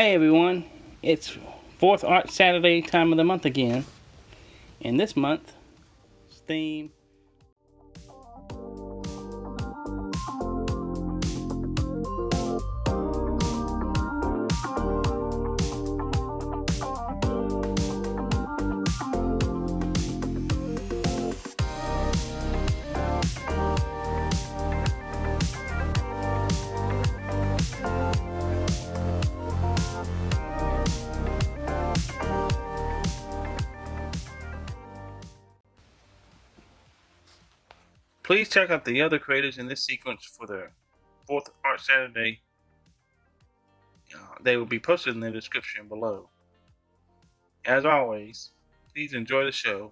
Hey everyone, it's fourth Art Saturday time of the month again. And this month, theme Please check out the other creators in this sequence for the fourth Art Saturday. Uh, they will be posted in the description below. As always, please enjoy the show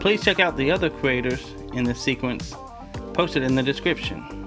Please check out the other creators in this sequence posted in the description.